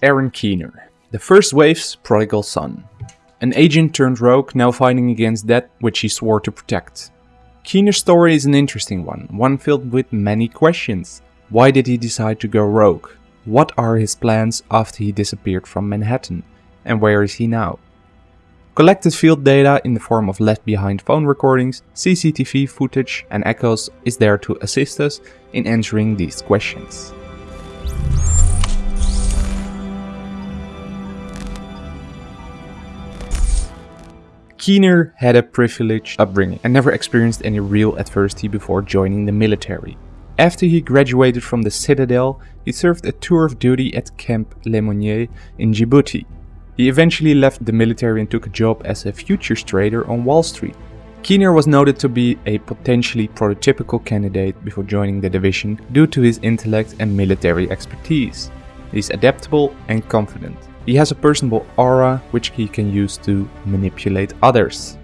Aaron Keener, the first wave's prodigal son. An agent turned rogue now fighting against that which he swore to protect. Keener's story is an interesting one, one filled with many questions. Why did he decide to go rogue? What are his plans after he disappeared from Manhattan? And where is he now? Collected field data in the form of left behind phone recordings, CCTV footage and echoes is there to assist us in answering these questions. Keener had a privileged upbringing and never experienced any real adversity before joining the military. After he graduated from the Citadel, he served a tour of duty at Camp Lemonnier in Djibouti. He eventually left the military and took a job as a futures trader on Wall Street. Keener was noted to be a potentially prototypical candidate before joining the division due to his intellect and military expertise. He's adaptable and confident. He has a personable aura which he can use to manipulate others.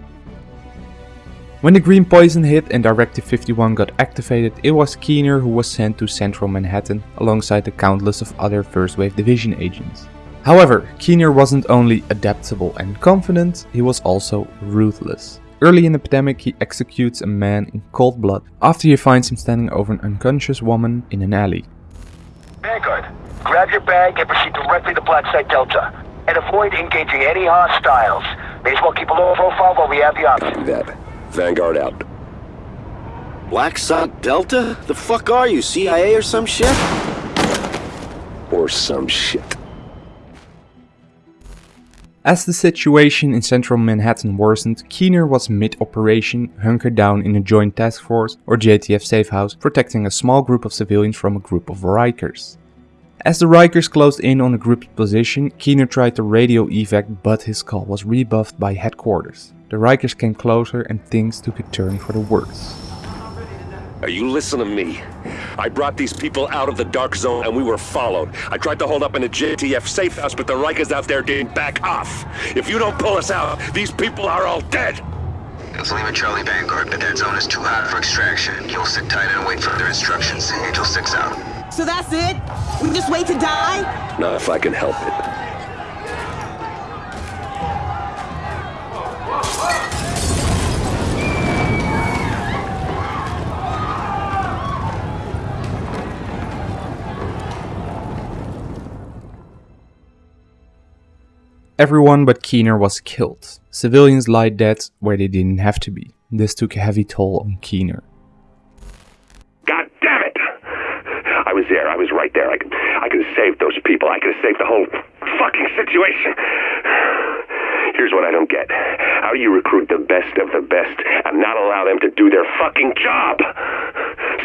When the green poison hit and Directive 51 got activated, it was Keener who was sent to central Manhattan alongside the countless of other First Wave Division agents. However, Keener wasn't only adaptable and confident, he was also ruthless. Early in the pandemic, he executes a man in cold blood after he finds him standing over an unconscious woman in an alley. Vanguard, grab your bag and proceed directly to Black Site Delta. And avoid engaging any hostiles. May as well keep a low profile while we have the option. Do that. Vanguard out. Black Site Delta? The fuck are you, CIA or some shit? Or some shit. As the situation in central Manhattan worsened, Keener was mid-operation, hunkered down in a Joint Task Force or JTF safehouse, protecting a small group of civilians from a group of Rikers. As the Rikers closed in on the group's position, Keener tried to radio evac but his call was rebuffed by headquarters. The Rikers came closer and things took a turn for the worse. Now you listen to me. I brought these people out of the dark zone and we were followed. I tried to hold up in a JTF safe house, but the Rikers out there didn't back off. If you don't pull us out, these people are all dead. It's Lima Charlie Vanguard, but that zone is too hot for extraction. You'll sit tight and wait for further instructions. Angel 6 out. So that's it? We just wait to die? Not if I can help it. Everyone but Keener was killed. Civilians lie dead where they didn't have to be. This took a heavy toll on Keener. God damn it! I was there. I was right there. I could, I could have saved those people. I could have saved the whole fucking situation. Here's what I don't get. How do you recruit the best of the best and not allow them to do their fucking job?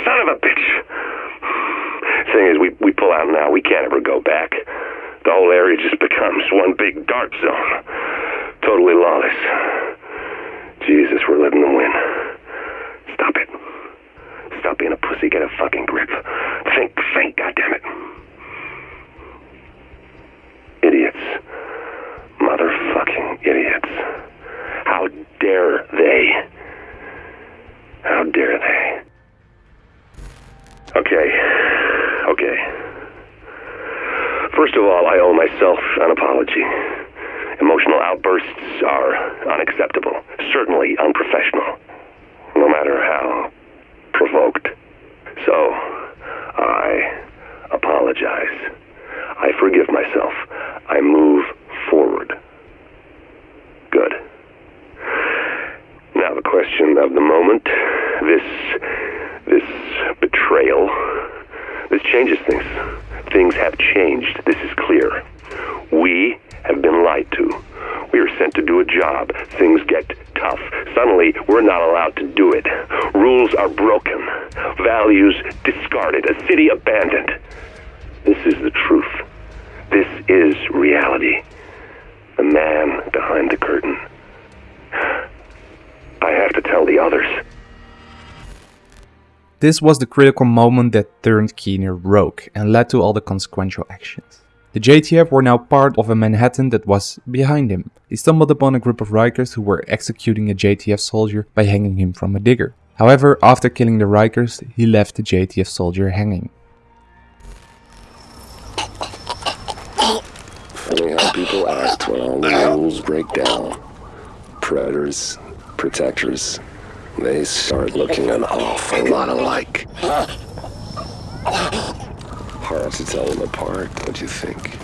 Son of a bitch. Thing is, we, we pull out now. We can't ever go back. The whole area just becomes one big dark zone. Totally lawless. Jesus, we're letting them win. Stop it. Stop being a pussy. Get a fucking grip. Think, think, goddammit. Idiots. Motherfucking idiots. How dare they? How dare they? Okay. Okay. First of all, I owe myself an apology. Emotional outbursts are unacceptable, certainly unprofessional, no matter how provoked. So, I apologize. I forgive myself. I move forward. Good. Now the question of the moment, this this betrayal, this changes things. Things have changed. This is clear. We have been lied to. We are sent to do a job. Things get tough. Suddenly, we're not allowed to do it. Rules are broken. Values discarded. A city abandoned. This is the truth. This is reality. The man behind the curtain. I have to tell the others. This was the critical moment that turned Keener rogue and led to all the consequential actions. The JTF were now part of a Manhattan that was behind him. He stumbled upon a group of Rikers who were executing a JTF soldier by hanging him from a digger. However, after killing the Rikers, he left the JTF soldier hanging. funny how people act when all the rules break down. Predators, protectors, they start looking an awful lot alike. Hard to tell them apart, don't you think?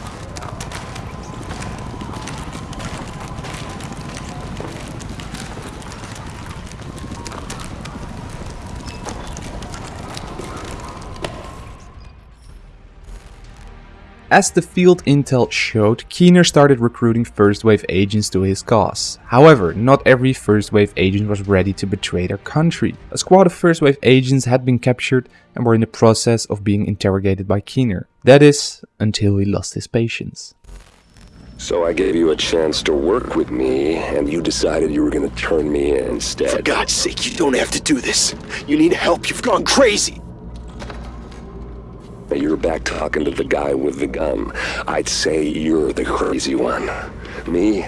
As the field intel showed, Keener started recruiting first wave agents to his cause. However, not every first wave agent was ready to betray their country. A squad of first wave agents had been captured and were in the process of being interrogated by Keener. That is, until he lost his patience. So I gave you a chance to work with me, and you decided you were gonna turn me in instead. For God's sake, you don't have to do this. You need help. You've gone crazy. Now you're back talking to the guy with the gun. I'd say you're the crazy one. Me,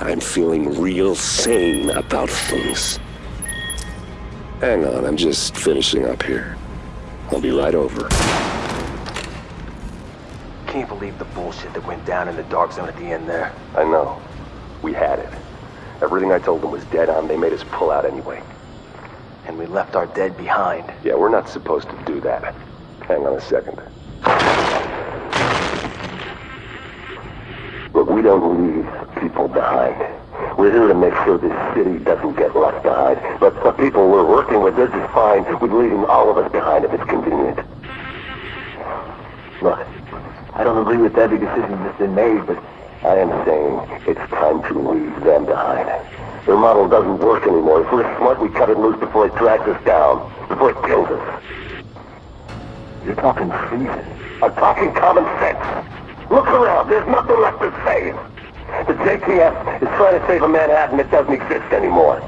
I'm feeling real sane about things. Hang on, I'm just finishing up here. I'll be right over. Can't believe the bullshit that went down in the dark zone at the end there. I know. We had it. Everything I told them was dead on. They made us pull out anyway. And we left our dead behind. Yeah, we're not supposed to do that. Hang on a second. But we don't leave people behind. We're here to make sure this city doesn't get left behind. But the people we're working with, they're just fine with leaving all of us behind if it's convenient. Look, I don't agree with every decision that's been made, but I am saying it's time to leave them behind. Their model doesn't work anymore. If we're smart, we cut it loose before it drags us down, before it kills us. You're talking treason. I'm talking common sense. Look around. There's nothing left to save. The JTF is trying to save a Manhattan that doesn't exist anymore.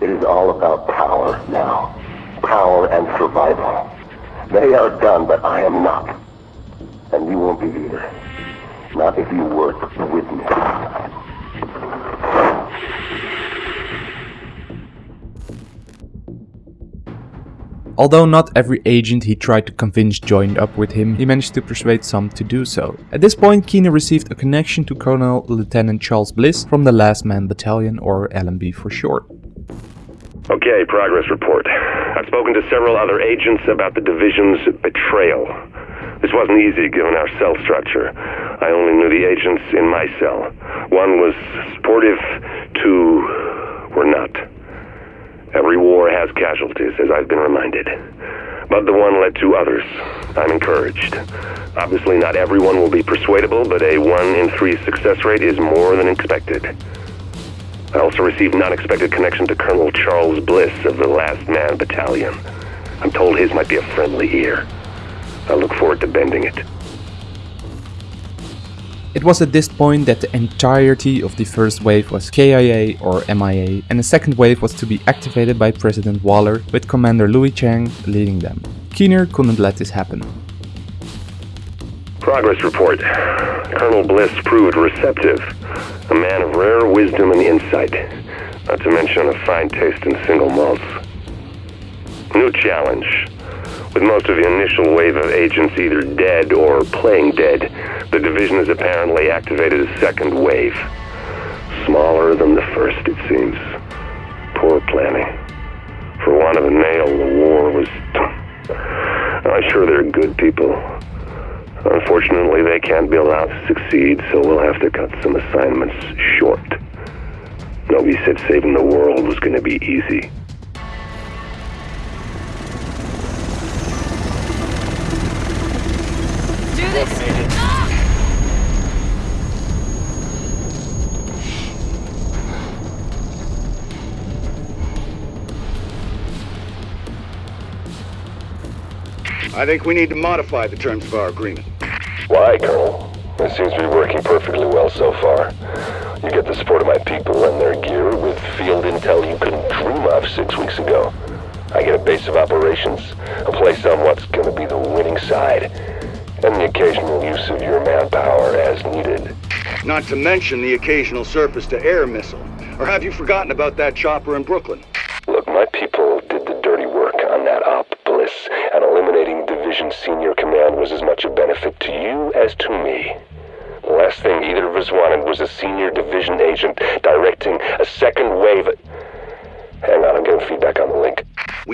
It is all about power now. Power and survival. They are done, but I am not. And you won't be either. Not if you work with me. Although not every agent he tried to convince joined up with him, he managed to persuade some to do so. At this point, Keener received a connection to Colonel Lieutenant Charles Bliss from the Last Man Battalion, or LMB for short. Okay, progress report. I've spoken to several other agents about the division's betrayal. This wasn't easy given our cell structure. I only knew the agents in my cell. One was supportive, two were not. Every war has casualties, as I've been reminded. But the one led to others. I'm encouraged. Obviously, not everyone will be persuadable, but a 1 in 3 success rate is more than expected. I also received an unexpected connection to Colonel Charles Bliss of the Last Man Battalion. I'm told his might be a friendly ear. I look forward to bending it. It was at this point that the entirety of the first wave was KIA or MIA and the second wave was to be activated by President Waller with Commander Louis Chang leading them. Keener couldn't let this happen. Progress report. Colonel Bliss proved receptive. A man of rare wisdom and insight. Not to mention a fine taste in single malts. New challenge. With most of the initial wave of agents either dead or playing dead, the division has apparently activated a second wave. Smaller than the first, it seems. Poor planning. For want of a nail, the war was... I'm sure they're good people. Unfortunately, they can't be allowed to succeed, so we'll have to cut some assignments short. Nobody said saving the world was going to be easy. I think we need to modify the terms of our agreement. Why, Colonel? It seems to be working perfectly well so far. You get the support of my people and their gear with field intel you couldn't dream of six weeks ago. I get a base of operations, a place on what's going to be the winning side, and the occasional use of your manpower as needed. Not to mention the occasional surface-to-air missile. Or have you forgotten about that chopper in Brooklyn?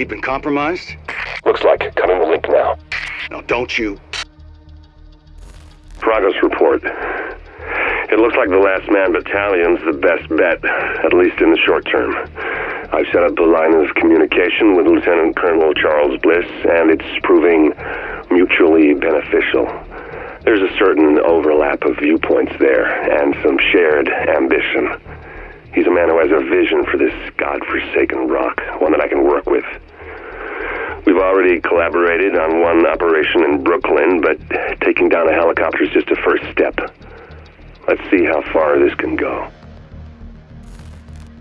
We've been compromised? Looks like. Coming the link now. Now, don't you? Progress report. It looks like the Last Man Battalion's the best bet, at least in the short term. I've set up a line of communication with Lieutenant Colonel Charles Bliss, and it's proving mutually beneficial. There's a certain overlap of viewpoints there, and some shared ambition. He's a man who has a vision for this godforsaken rock, one that I can work with. We've already collaborated on one operation in Brooklyn, but taking down a helicopter is just a first step. Let's see how far this can go.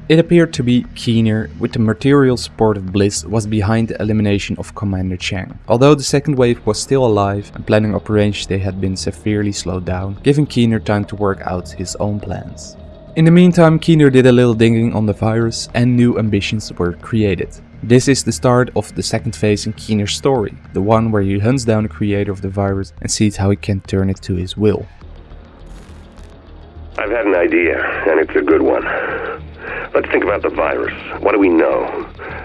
It appeared to be Keener, with the material support of Bliss, was behind the elimination of Commander Chang. Although the second wave was still alive and planning operations they had been severely slowed down, giving Keener time to work out his own plans. In the meantime, Keener did a little digging on the virus and new ambitions were created. This is the start of the second phase in Keener's story, the one where he hunts down the creator of the virus and sees how he can turn it to his will. I've had an idea, and it's a good one. Let's think about the virus. What do we know?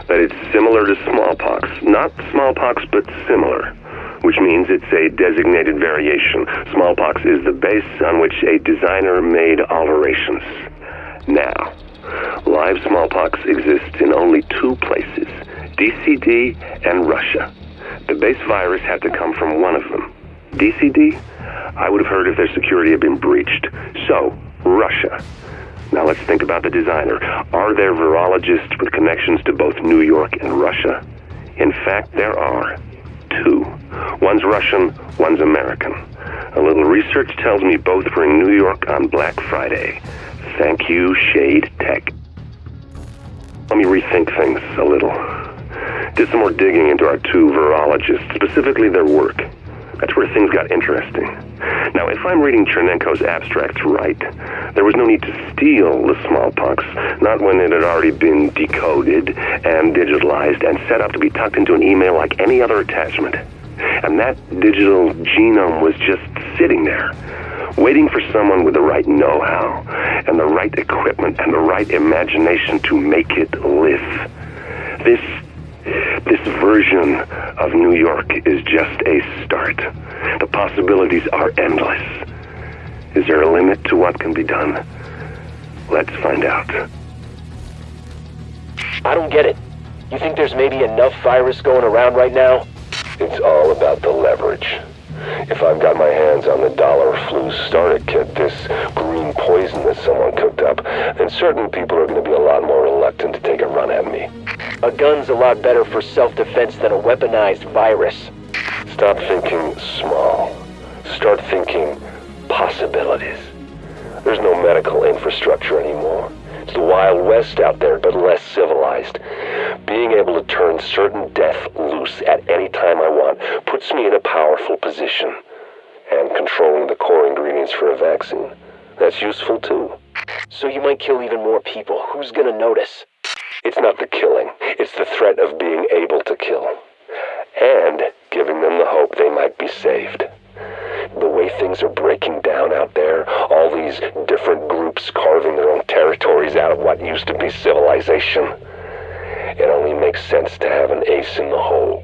That it's similar to smallpox. Not smallpox, but similar. Which means it's a designated variation. Smallpox is the base on which a designer made alterations. Now, live smallpox exists in only two places CDC and Russia. The base virus had to come from one of them. CDC? I would have heard if their security had been breached. So, Russia. Now let's think about the designer. Are there virologists with connections to both New York and Russia? In fact, there are. Two. One's Russian, one's American. A little research tells me both were in New York on Black Friday. Thank you, Shade Tech. Let me rethink things a little. Did some more digging into our two virologists, specifically their work. That's where things got interesting. Now, if I'm reading Chernenko's abstracts right, there was no need to steal the smallpox, not when it had already been decoded and digitalized and set up to be tucked into an email like any other attachment. And that digital genome was just sitting there, waiting for someone with the right know-how and the right equipment and the right imagination to make it live. This this version of New York is just a start. The possibilities are endless. Is there a limit to what can be done? Let's find out. I don't get it. You think there's maybe enough virus going around right now? It's all about the leverage. If I've got my hands on the dollar flu starter kit, this green poison that someone cooked up, then certain people are going to be a lot more reluctant to take a run at me. A gun's a lot better for self-defense than a weaponized virus. Stop thinking small. Start thinking possibilities. There's no medical infrastructure anymore. It's the Wild West out there, but less civilized. Being able to turn certain death loose at any time I want puts me in a powerful position. And controlling the core ingredients for a vaccine, that's useful too. So you might kill even more people. Who's gonna notice? It's not the killing, it's the threat of being able to kill. And giving them the hope they might be saved the way things are breaking down out there, all these different groups carving their own territories out of what used to be civilization. Makes sense to have an ace in the hole.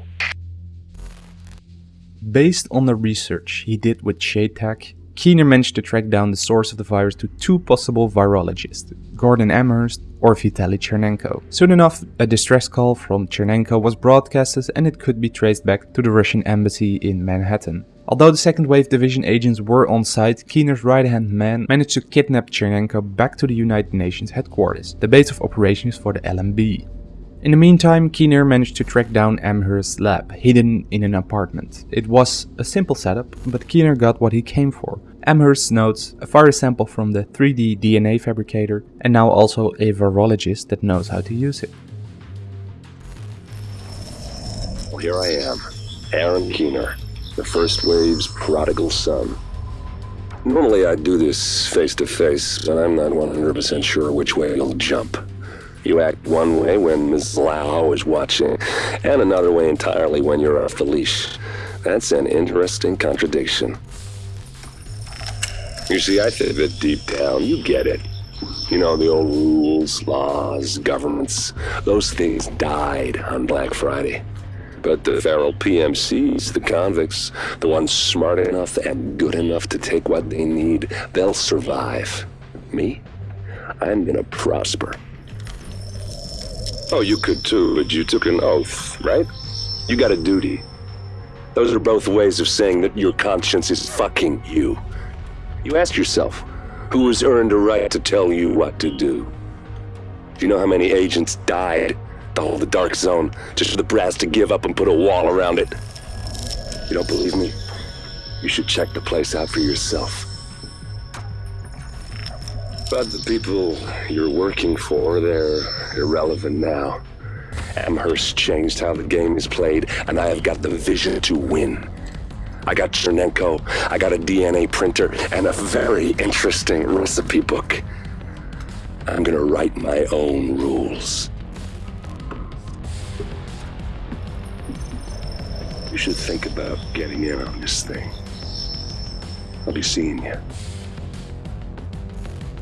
Based on the research he did with ShadeTech, Keener managed to track down the source of the virus to two possible virologists, Gordon Amherst or Vitaly Chernenko. Soon enough, a distress call from Chernenko was broadcasted and it could be traced back to the Russian embassy in Manhattan. Although the second wave division agents were on site, Keener's right-hand man managed to kidnap Chernenko back to the United Nations headquarters, the base of operations for the LMB. In the meantime, Keener managed to track down Amherst's lab, hidden in an apartment. It was a simple setup, but Keener got what he came for. Amherst's notes, a virus sample from the 3D DNA fabricator, and now also a virologist that knows how to use it. Here I am, Aaron Keener, the first wave's prodigal son. Normally I'd do this face to face, but I'm not 100% sure which way you'll jump. You act one way when Ms. Lau is watching, and another way entirely when you're off the leash. That's an interesting contradiction. You see, I think that deep down, you get it. You know, the old rules, laws, governments, those things died on Black Friday. But the feral PMCs, the convicts, the ones smart enough and good enough to take what they need, they'll survive. Me? I'm gonna prosper. Oh, you could too, but you took an oath, right? You got a duty. Those are both ways of saying that your conscience is fucking you. You ask yourself, who has earned a right to tell you what to do? Do you know how many agents died to hold the Dark Zone just for the brass to give up and put a wall around it? You don't believe me? You should check the place out for yourself. But the people you're working for, they're irrelevant now. Amherst changed how the game is played, and I have got the vision to win. I got Chernenko, I got a DNA printer, and a very interesting recipe book. I'm gonna write my own rules. You should think about getting in on this thing. I'll be seeing you.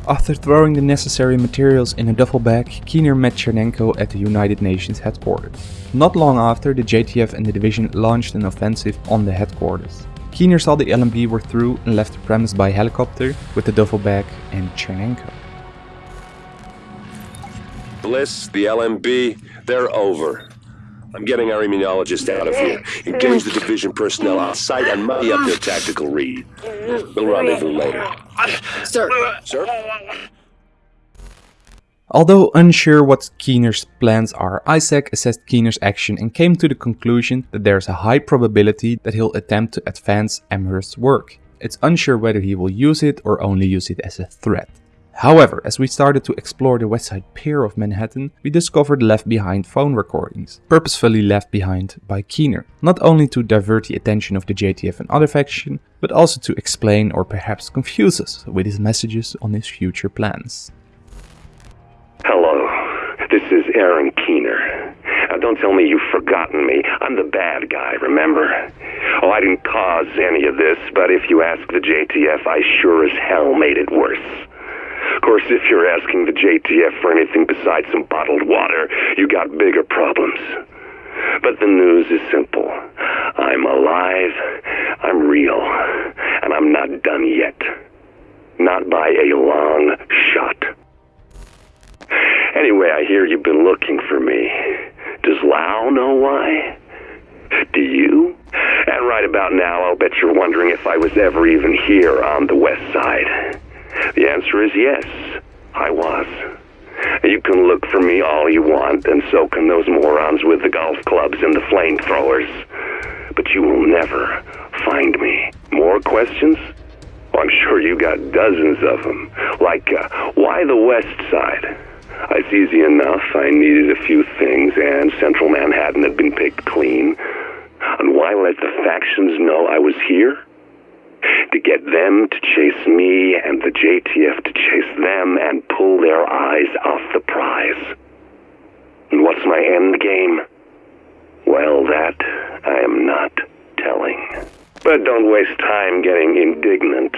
After throwing the necessary materials in a duffel bag, Keener met Chernenko at the United Nations headquarters. Not long after, the JTF and the division launched an offensive on the headquarters. Keener saw the LMB were through and left the premise by helicopter with the duffel bag and Chernenko. Bliss, the LMB, they're over. I'm getting our immunologist out of here. Engage the division personnel on site and muddy up their tactical read. We'll rendezvous later. Sir. Sir? Although unsure what Keener's plans are, ISAC assessed Keener's action and came to the conclusion that there's a high probability that he'll attempt to advance Amherst's work. It's unsure whether he will use it or only use it as a threat. However, as we started to explore the west side pier of Manhattan, we discovered left behind phone recordings, purposefully left behind by Keener, not only to divert the attention of the JTF and other faction, but also to explain or perhaps confuse us with his messages on his future plans. Hello, this is Aaron Keener. Now, don't tell me you've forgotten me. I'm the bad guy, remember? Oh, I didn't cause any of this, but if you ask the JTF, I sure as hell made it worse. Of course, if you're asking the JTF for anything besides some bottled water, you got bigger problems. But the news is simple. I'm alive, I'm real, and I'm not done yet. Not by a long shot. Anyway, I hear you've been looking for me. Does Lau know why? Do you? And right about now, I'll bet you're wondering if I was ever even here on the west side. The answer is yes, I was. You can look for me all you want, and so can those morons with the golf clubs and the flamethrowers. But you will never find me. More questions? Oh, I'm sure you got dozens of them. Like, uh, why the west side? It's easy enough. I needed a few things, and central Manhattan had been picked clean. And why let the factions know I was here? To get them to chase me and the JTF to chase them and pull their eyes off the prize. And what's my end game? Well, that I am not telling. But don't waste time getting indignant.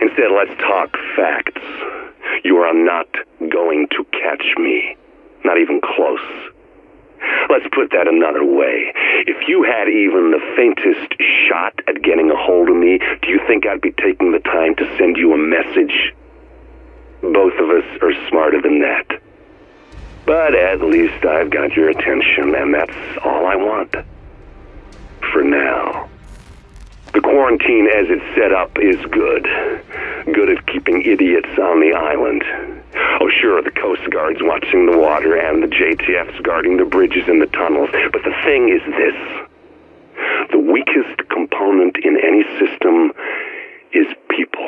Instead, let's talk facts. You are not going to catch me. Not even close. Let's put that another way. If you had even the faintest shot at getting a hold of me, do you think I'd be taking the time to send you a message? Both of us are smarter than that. But at least I've got your attention, and that's all I want. For now. The quarantine as it's set up is good. Good at keeping idiots on the island. Oh, sure, the Coast Guard's watching the water and the JTF's guarding the bridges and the tunnels. But the thing is this the weakest component in any system is people.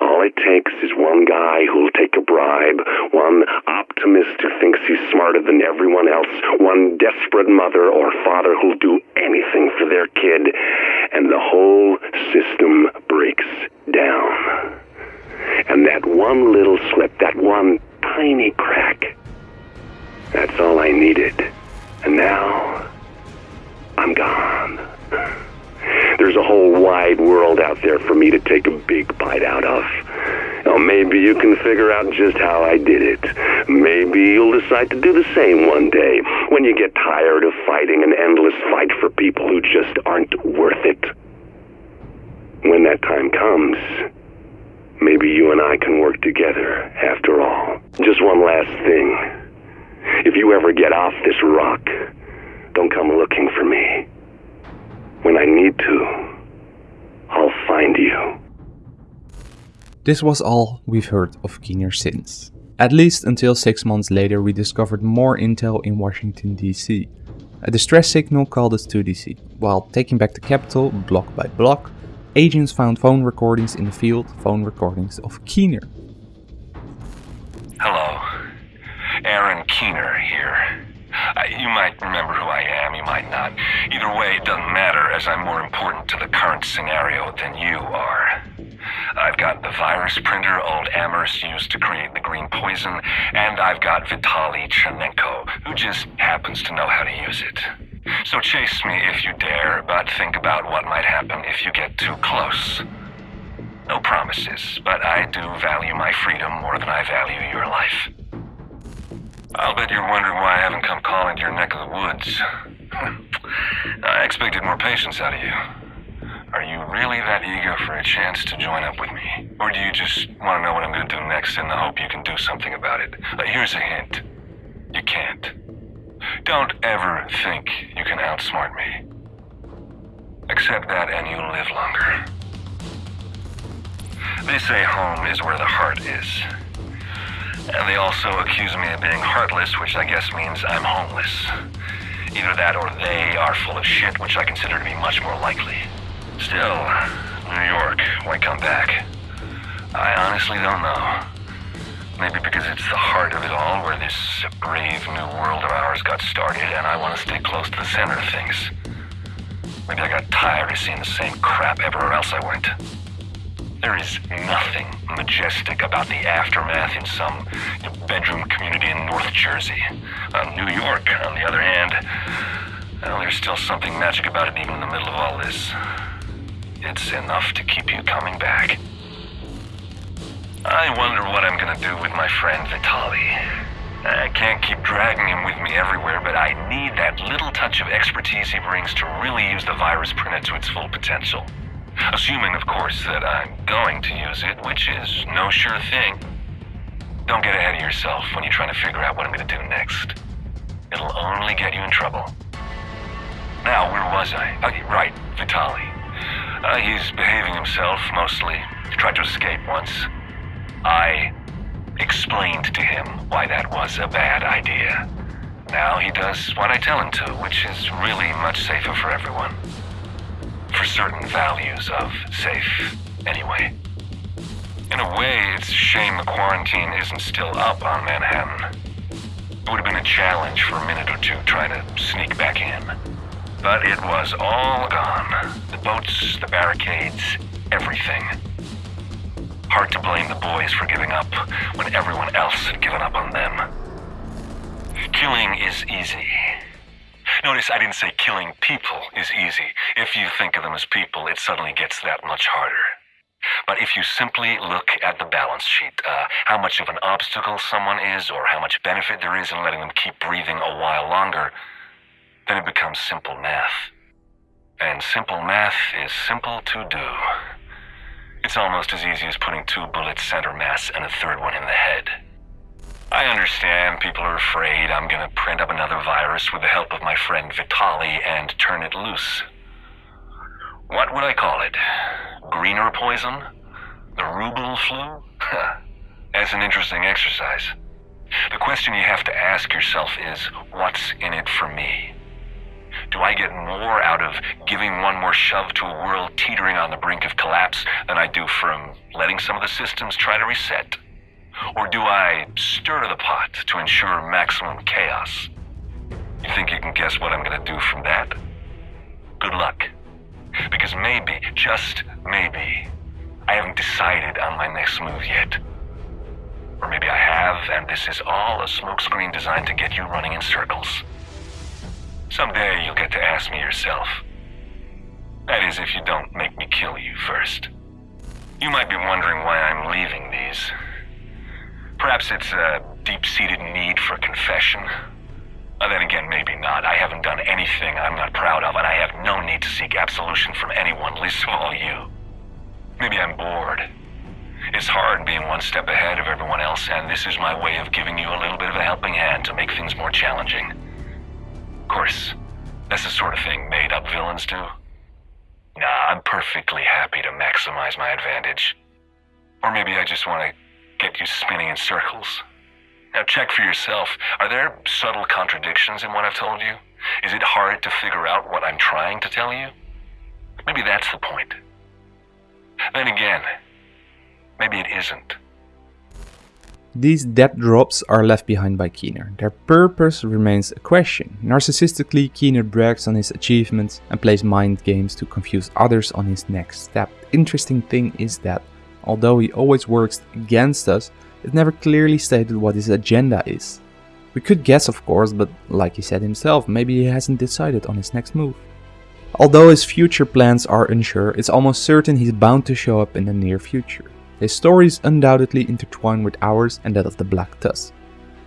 All it takes is one guy who'll take a bribe, one optimist who thinks he's smarter than everyone else, one desperate mother or father who'll do anything for their kid, and the whole system breaks down. And that one little slip, that one tiny crack, that's all I needed. And now, I'm gone. There's a whole wide world out there for me to take a big bite out of. Now, maybe you can figure out just how I did it. Maybe you'll decide to do the same one day when you get tired of fighting an endless fight for people who just aren't worth it. When that time comes, maybe you and I can work together after all. Just one last thing. If you ever get off this rock, don't come looking for me. When I need to, I'll find you. This was all we've heard of Keener since. At least until six months later we discovered more intel in Washington DC. A distress signal called us to DC. While taking back the capital, block by block, agents found phone recordings in the field, phone recordings of Keener. Hello. Aaron Keener here. Uh, you might remember who I am, you might not. Either way, it doesn't matter, as I'm more important to the current scenario than you are. I've got the virus printer old Amherst used to create the green poison, and I've got Vitaly Chernenko, who just happens to know how to use it. So chase me if you dare, but think about what might happen if you get too close. No promises, but I do value my freedom more than I value your life. I'll bet you're wondering why I haven't come calling to your neck of the woods. I expected more patience out of you. Are you really that eager for a chance to join up with me? Or do you just want to know what I'm going to do next in the hope you can do something about it? Here's a hint. You can't. Don't ever think you can outsmart me. Accept that and you'll live longer. They say home is where the heart is. And they also accuse me of being heartless, which I guess means I'm homeless. Either that or they are full of shit, which I consider to be much more likely. Still, New York, why come back? I honestly don't know. Maybe because it's the heart of it all where this brave new world of ours got started and I want to stay close to the center of things. Maybe I got tired of seeing the same crap everywhere else I went. There is nothing majestic about the aftermath in some bedroom community in North Jersey. Uh, New York, on the other hand, well, there's still something magic about it even in the middle of all this. It's enough to keep you coming back. I wonder what I'm gonna do with my friend Vitaly. I can't keep dragging him with me everywhere, but I need that little touch of expertise he brings to really use the virus printer to its full potential. Assuming, of course, that I'm going to use it, which is no sure thing. Don't get ahead of yourself when you're trying to figure out what I'm going to do next. It'll only get you in trouble. Now, where was I? Okay, right, Vitaly. Uh, he's behaving himself, mostly. He tried to escape once. I explained to him why that was a bad idea. Now he does what I tell him to, which is really much safer for everyone for certain values of safe, anyway. In a way, it's a shame the quarantine isn't still up on Manhattan. It would have been a challenge for a minute or two trying to sneak back in. But it was all gone. The boats, the barricades, everything. Hard to blame the boys for giving up when everyone else had given up on them. Killing is easy. Notice I didn't say killing people is easy. If you think of them as people, it suddenly gets that much harder. But if you simply look at the balance sheet, uh, how much of an obstacle someone is, or how much benefit there is in letting them keep breathing a while longer, then it becomes simple math. And simple math is simple to do. It's almost as easy as putting two bullets center mass and a third one in the head. I understand people are afraid I'm gonna print up another virus with the help of my friend Vitaly and turn it loose. What would I call it? Greener poison? The Ruble flu? That's an interesting exercise. The question you have to ask yourself is, what's in it for me? Do I get more out of giving one more shove to a world teetering on the brink of collapse than I do from letting some of the systems try to reset? Or do I stir the pot to ensure maximum chaos? You think you can guess what I'm gonna do from that? Good luck. Because maybe, just maybe, I haven't decided on my next move yet. Or maybe I have, and this is all a smokescreen designed to get you running in circles. Someday you'll get to ask me yourself. That is, if you don't make me kill you first. You might be wondering why I'm leaving these. Perhaps it's a deep-seated need for confession. Uh, then again, maybe not. I haven't done anything I'm not proud of, and I have no need to seek absolution from anyone, least of all you. Maybe I'm bored. It's hard being one step ahead of everyone else, and this is my way of giving you a little bit of a helping hand to make things more challenging. Of course, that's the sort of thing made-up villains do. Nah, I'm perfectly happy to maximize my advantage. Or maybe I just want to get you spinning in circles. Now check for yourself. Are there subtle contradictions in what I've told you? Is it hard to figure out what I'm trying to tell you? Maybe that's the point. Then again, maybe it isn't. These dead drops are left behind by Keener. Their purpose remains a question. Narcissistically, Keener brags on his achievements and plays mind games to confuse others on his next step. Interesting thing is that, although he always works against us, it never clearly stated what his agenda is. We could guess of course, but like he said himself, maybe he hasn't decided on his next move. Although his future plans are unsure, it's almost certain he's bound to show up in the near future. His story is undoubtedly intertwined with ours and that of the Black Tusk.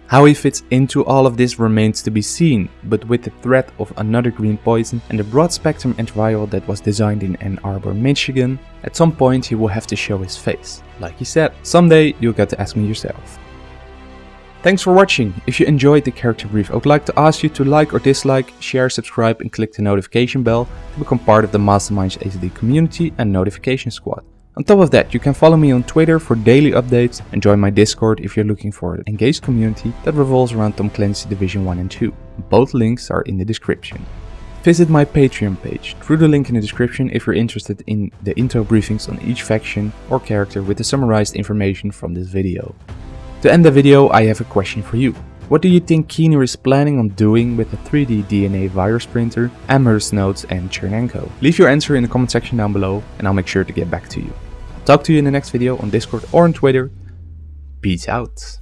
How he fits into all of this remains to be seen, but with the threat of another green poison and the broad spectrum antiviral that was designed in Ann Arbor, Michigan, at some point he will have to show his face. Like he said, someday you'll get to ask me yourself. Thanks for watching. If you enjoyed the character brief, I would like to ask you to like or dislike, share, subscribe and click the notification bell to become part of the Masterminds AZD community and notification squad. On top of that, you can follow me on Twitter for daily updates and join my Discord if you're looking for an engaged community that revolves around Tom Clancy Division 1 and 2. Both links are in the description. Visit my Patreon page through the link in the description if you're interested in the intro briefings on each faction or character with the summarized information from this video. To end the video, I have a question for you. What do you think Keener is planning on doing with the 3D DNA virus printer, Amherst nodes and Chernenko? Leave your answer in the comment section down below and I'll make sure to get back to you. Talk to you in the next video on Discord or on Twitter. Peace out.